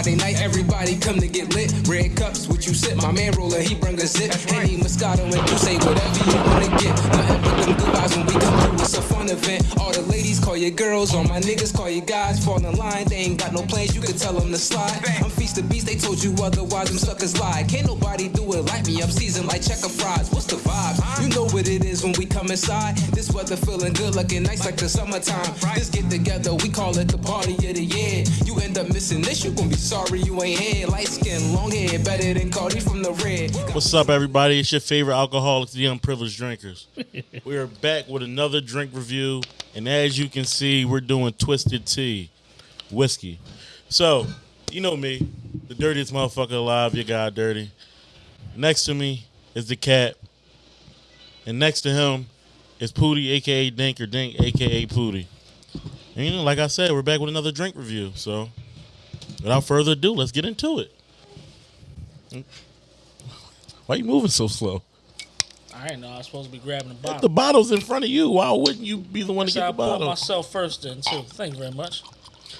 Friday night, everybody come to get lit. Red cups, what you sip? My man roller, he bring a zip. Henny, Moscato, and you say whatever you wanna get. Nothing but them good vibes when we come through. It's a fun event. All the ladies call your girls, all my niggas call your guys. Fall in line, they ain't got no plans, you can tell them to slide. I'm feast the beast, they told you otherwise, them suckers lie. Can't nobody do it like me, I'm seasoned like checker fries. What's the vibe? You know what it is when we come inside. This weather feeling good, looking nice like the summertime. This get together, we call it the party of the year. You end up missing this, you gon' be sorry you ain't here. Light skin, long hair, better than Cardi from the red. What's up, everybody? It's your favorite alcoholics, the unprivileged drinkers. we are back with another drink review, and as you can see, we're doing twisted tea, whiskey. So, you know me, the dirtiest motherfucker alive. Your guy, dirty. Next to me is the cat, and next to him is Pooty, aka Dink or Dink, aka Pooty. And you know, like I said, we're back with another drink review. So, without further ado, let's get into it. Why are you moving so slow? I didn't know I was supposed to be grabbing the bottle. The bottle's in front of you. Why wouldn't you be the one to so get I the poured bottle? myself first then too. Thank you very much.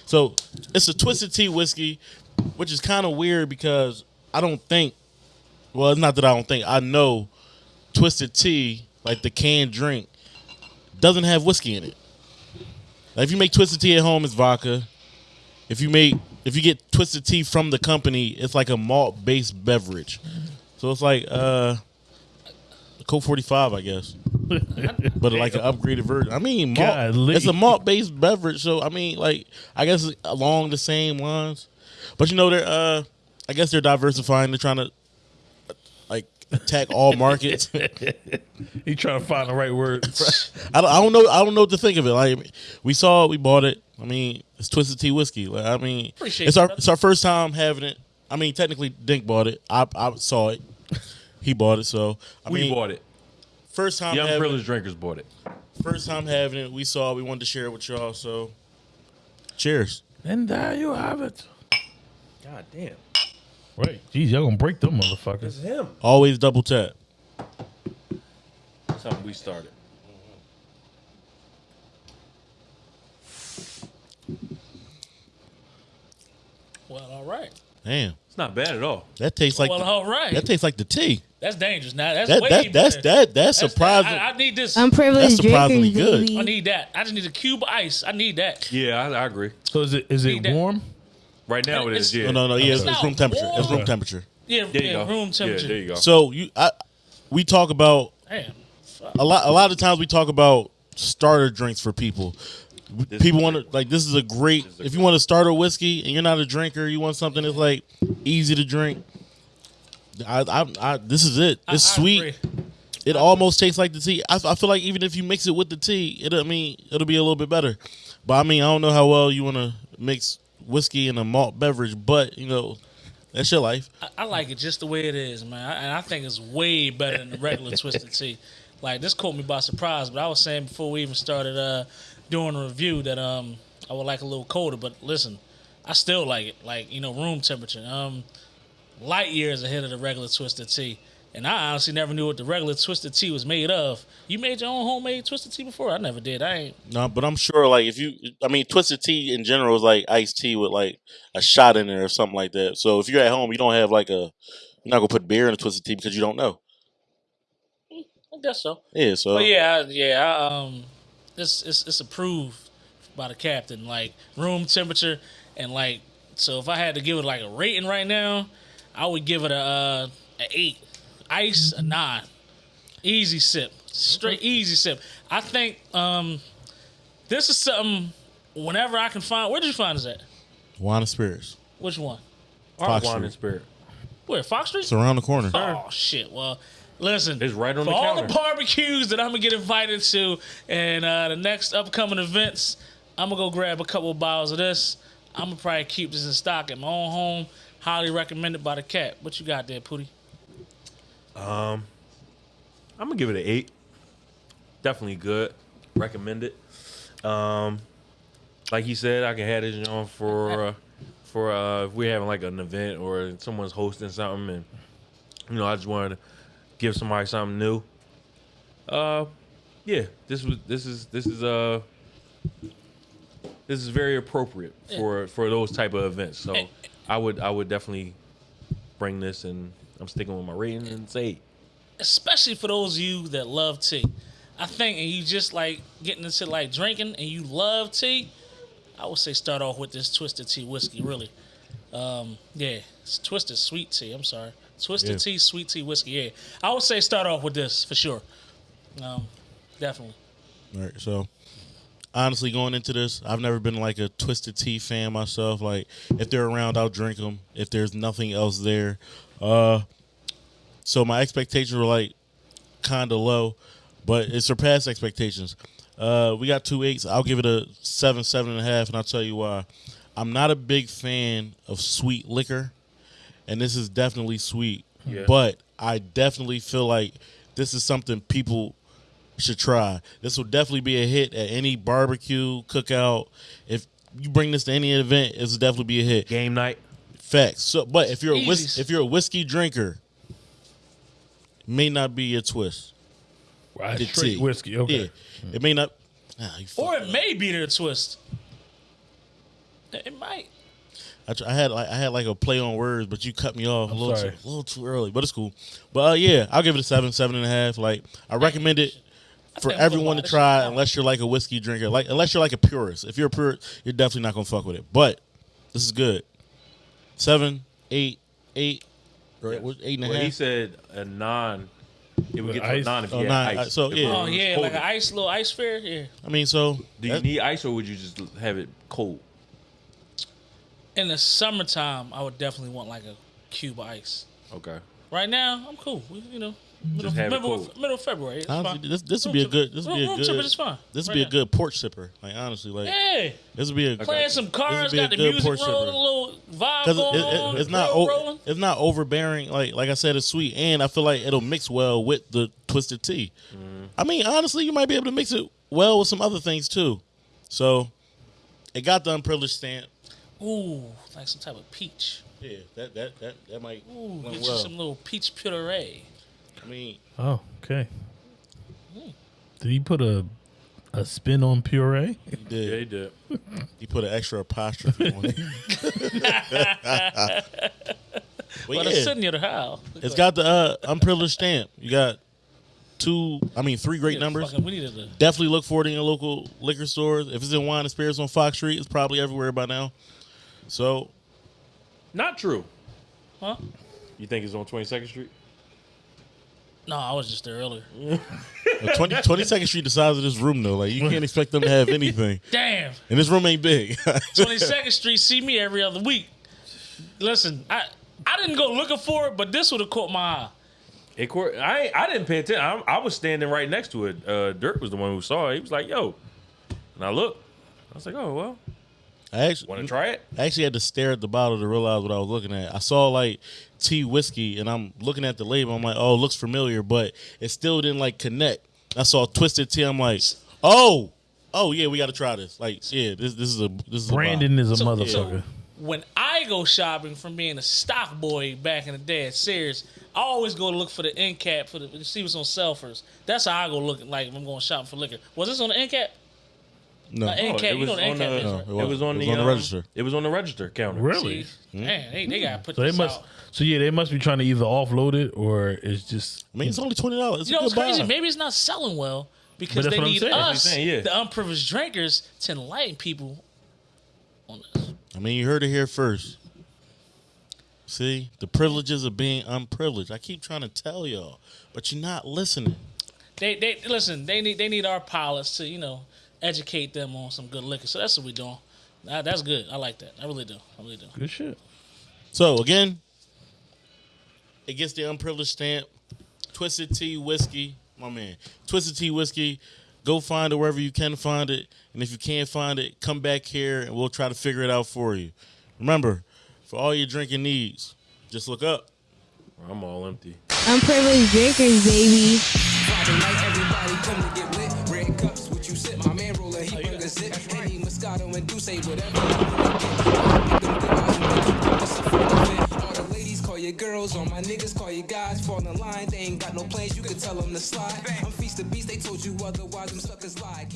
So it's a twisted tea whiskey, which is kind of weird because I don't think. Well, it's not that I don't think. I know twisted tea, like the canned drink, doesn't have whiskey in it. Like if you make twisted tea at home, it's vodka. If you make if you get twisted tea from the company, it's like a malt based beverage. So it's like uh Colt 45, I guess. but like an upgraded version. I mean, malt, Golly. it's a malt based beverage, so I mean, like I guess along the same lines. But you know, they're uh, I guess they're diversifying. They're trying to like attack all markets. He trying to find the right words. I don't, I don't know. I don't know what to think of it. Like we saw, it, we bought it. I mean, it's twisted tea whiskey. Like I mean, Appreciate it's our brother. it's our first time having it. I mean, technically, Dink bought it. I I saw it. He bought it. So I We mean, bought it. first time The having it. drinkers bought it. First time having it. We saw. it. We wanted to share it with y'all. So, cheers. and there you have it. God damn. Right. Jeez, y'all gonna break them motherfuckers. It's him. Always double tap. Something we started. Well, all right. Damn, It's not bad at all. that tastes like well, the, all right. that tastes like the tea. that's dangerous. Now that's That way that that's better. that that's That's- surprising. I, I need this. i Unprivileged That's surprisingly drinkers, good. baby. I need that. I just need a cube of ice. I need that. Yeah, I, I agree. So is it is Need it that. warm? Right now it is. It's- Yeah. no, no, no. Yeah, it's, It's it's room temperature. It's room temperature. Yeah, There you yeah go. room temperature. Yeah, there you go. So you, I, we talk about Damn. a lot. A lot of times we talk about starter drinks for people. This people want to like this is a great. Is a if you want to start a whiskey and you're not a drinker, you want something that's like easy to drink. I, I, I this is it. It's I sweet. agree. It almost tastes like the tea. I, I feel like even if you mix it with the tea, it I mean it'll be a little bit better. But I mean I don't know how well you want to mix whiskey and a malt beverage, but you know that's your life. I, I like it just the way it is, man. I, and I think it's way better than the regular twisted tea. Like this caught me by surprise, but I was saying before we even started uh, doing a review that um I would like a little colder. But listen, I still like it, like you know, room temperature. Um, light years ahead of the regular twisted tea. And I honestly never knew what the regular twisted tea was made of. You made your own homemade twisted tea before? I never did. I ain't. No, but I'm sure like if you, I mean, twisted tea in general is like iced tea with like a shot in there or something like that. So if you're at home, you don't have like a, you're not gonna put beer in a twisted tea because you don't know. I guess so. Yeah, so But yeah, I- yeah, I, um, it's it's it's approved by the captain, like room temperature, and like so. If I had to give it like a rating right now, I would give it a uh, a eight. Ice a nine. Easy sip, straight easy sip. I think um, this is something. Whenever I can find, where did you find this at? wine and spirits. Which one? Fox Wine Street. and spirit. Where Fox Street? It's around the corner. Oh shit! Well, listen, It's right on for the all counter. the barbecues that I'm gonna get invited to, and uh, the next upcoming events, I'm gonna go grab a couple of bottles of this. I'm gonna probably keep this in stock at my own home. Highly recommended by the cat. What you got there, Pooty? Um, I'm gonna give it an eight. Definitely good. Recommend it. Um, like he said, I can have this on for uh, for uh, if we're having like an event or someone's hosting something, and you know, I just wanted to give somebody something new. Uh, yeah, this was this is this is uh this is very appropriate for for those type of events. So I would I would definitely bring this, and I'm sticking with my rating and say eight. especially for those of you that love tea. I think, and you just like getting into like drinking, and you love tea. I would say start off with this twisted tea whiskey. Really, um, yeah, it's twisted sweet tea. I'm sorry, twisted Yeah. tea, sweet tea whiskey. Yeah, I would say start off with this for sure. Um, definitely. All right, so honestly, going into this, I've never been like a twisted tea fan myself. Like, if they're around, I'll drink them. If there's nothing else there, uh, so my expectations were like kind of low, but it surpassed expectations. Uh, we got two eights. I'll give it a seven, seven and a half, and I'll tell you why. I'm not a big fan of sweet liquor, and this is definitely sweet. Yeah. But I definitely feel like this is something people should try. This will definitely be a hit at any barbecue, cookout. If you bring this to any event, it's definitely be a hit. Game night. Facts. So, but if you're a whis- if you're a whiskey drinker, may not be your twist. Right, The straight tea. whiskey. Okay. Yeah, it may not. Ah, you Or it up. may be their twist. It might. I, tr- I had like I had like a play on words, but you cut me off a little too, a little too early. But it's cool. But uh, yeah, I'll give it a seven, seven and a half. Like I recommend it for everyone gonna try, shit. unless you're like a whiskey drinker. Like unless you're like a purist. If you're a purist, you're definitely not gonna fuck with it. But this is good. Seven, eight, eight, right? What, eight and a half. Well, he said a non. It would With get to ice? a non if Oh, you nine, had uh, ice. so, If yeah. it Oh was yeah, cold. like an ice little ice fair. Yeah. I mean, so Do you that- need ice or would you just have it cold? In the summertime, I would definitely want like a cube of ice. Okay. Right now, I'm cool. We, you know, middle, have it middle, cold. middle of February. It's honestly, fine. this this would be a good. This would be a good. temperature's fine. This would Right be a good porch sipper. Like honestly, like Hey, this would be a playing some cards, got the music rolling, sipper. a little vibe because going it, it- it's not o- it's not overbearing. Like like I said, it's sweet, and I feel like it'll mix well with the twisted tea. Mm-hmm. I mean, honestly, you might be able to mix it well with some other things too. So it got the unprivileged stamp. Ooh, like some type of peach. Yeah, that that that that might Ooh, went get you some little peach puree. I mean, Oh, okay. Did he put a a spin on puree? he Yeah, did. he did. He put an extra apostrophe on it. but But yeah, it's sitting near the house. it's got the uh, unprivileged stamp. You got two, I mean, three great Yeah, numbers. fucking- we needed to. Definitely look for it in your local liquor stores. If it's in wine and spirits on Fox Street, it's probably everywhere by now. So Not true. Huh? You think it's on 22nd Street? No, I was just there earlier. uh, 20, 22nd Street, the size of this room though, like you can't expect them to have anything. Damn. And this room ain't big. 22nd Street see me every other week. Listen, I I didn't go looking for it, but this would have caught my eye. It court, I I didn't pay attention. I, I was standing right next to it. Uh, Dirk was the one who saw it. He was like, "Yo," and I looked. I was like, "Oh well, I actually want to try it?" I actually had to stare at the bottle to realize what I was looking at. I saw like tea whiskey, and I'm looking at the label. I'm like, oh, it looks familiar, but it still didn't like connect. I saw twisted tea. I'm like, oh, oh yeah, we got to try this. Like, yeah, this this is a this is Brandon is a So- motherfucker. When I go shopping from being a stock boy back in the day at Sears, I always go look for the end cap for the to see what's on sale first. That's how I go looking like if I'm going shopping for liquor. Was this on the end cap? A no. Uh, end Oh, it was know on the- No, right? it It was, was on the, on the um, register. It was on the register counter. Really? See? Man, they, they gotta put So they this must. out. So yeah, they must be trying to either offload it or it's just. I mean, it's only twenty dollars. You know what's crazy? Maybe it's not selling well because that's they what I'm need saying. That's what us, I'm saying, yeah. the unprivileged drinkers, to enlighten people on this. I mean, you heard it here first. See the privileges of being unprivileged. I keep trying to tell y'all, but you're not listening. They they listen. They need they need our pilots to you know educate them on some good liquor. So that's what we're doing. Nah, that's good. I like that. I really do. I really do. Good shit. So again, it gets the unprivileged stamp. Twisted Tea whiskey, my man. Twisted Tea whiskey. Go find it wherever you can find it, and if you can't find it, come back here and we'll try to figure it out for you. Remember, for all your drinking needs, just look up. I'm all empty. Unprivileged drinkers, baby. Vibes and make you promise to full event. All the ladies call your girls, all my niggas call you guys. Fall in line, they ain't got no plans, you can tell them to slide. I'm feast the beast, they told you otherwise, them suckers lie.